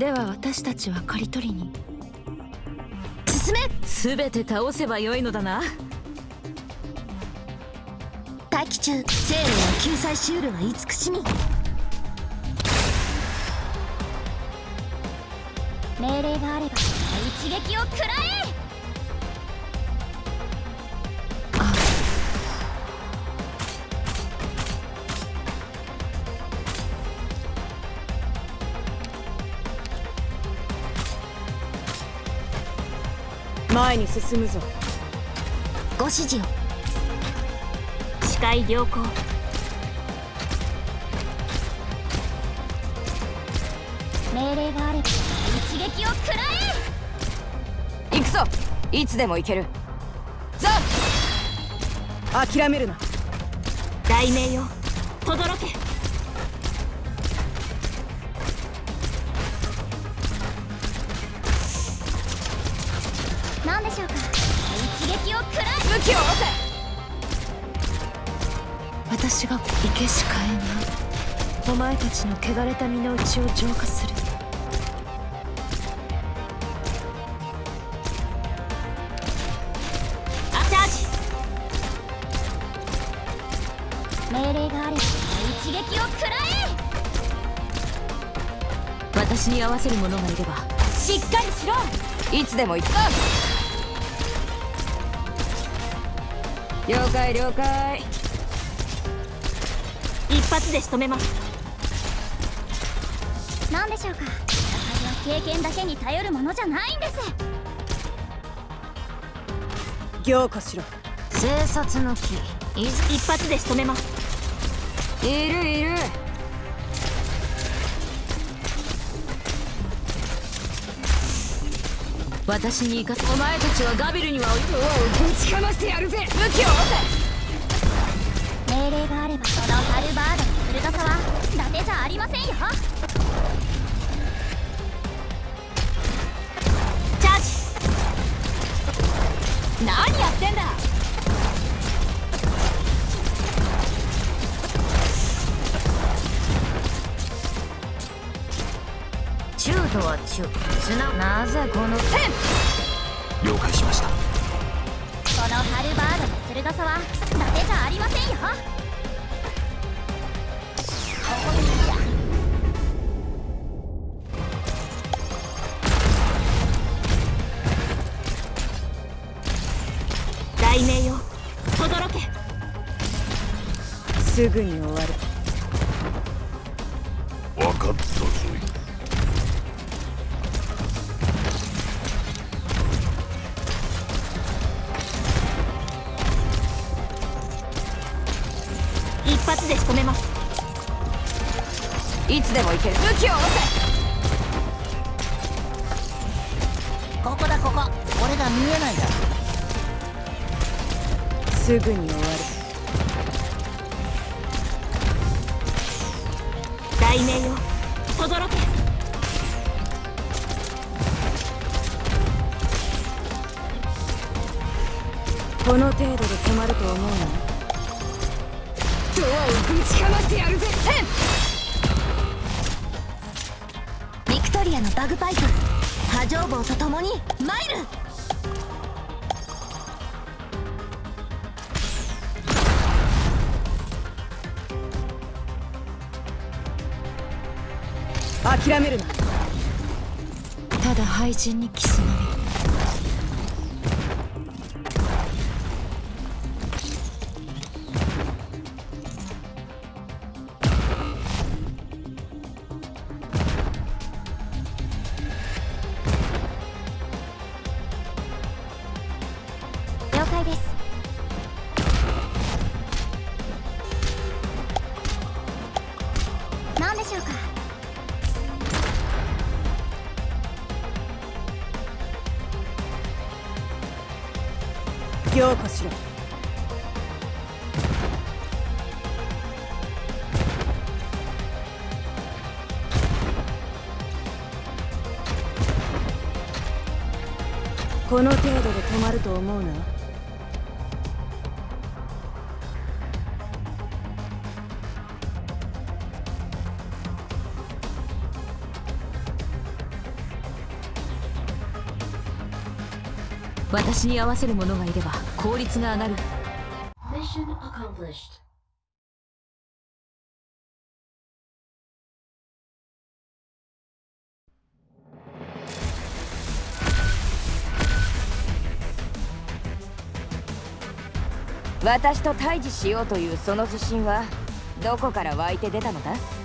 では私たちは刈り取りに。進め。全て倒せばよいのだな。待機中。生命の救済シュールは慈しみ。命令があれば一撃を食らえ前に進むぞ。ご指示を。視界良好。命令があれば一撃を食らえ！行くぞ。いつでも行ける。ザ諦めるな。大名よ轟けでしょうか。一撃を食らえ武器を下ろせ。私が生けしかえない。お前たちの汚れた身の内を浄化する。アチャージ命令があれば一撃を食らえ。私に合わせる者がいればしっかりしろ。いつでも行く了解了解。一発で仕留めます。何でしょうか。戦いは経験だけに頼るものじゃないんです。行化しろ。生殺の木。一発で仕留めます。いるいる私に行かせお前たちはガビルにはおぶちかましてやるぜ。武器を押せ命令があればそのハルバードの鋭さは伊達じゃありませんよ。とは中すななぜこの了解しました。このハルバードの鋭さは伊達じゃありませんよ。ここでいいや大名よ轟け。すぐに終わる。分かったぞ発で仕留めます。いつでも行ける。武器を下ろせ。ここだここ。俺が見えないだ。すぐに終わる。大名よ轟け。この程度で止まると思うの？ドアをぶちかましてやるぜ。ビクトリアのバグパイプ波状棒と共にマイル諦めるな。ただ廃人にキスのみ強化しろこの程度で止まると思うな。私に合わせる者がいれば効率が上がる Mission accomplished. 私と対峙しようというその自信はどこから湧いて出たのだ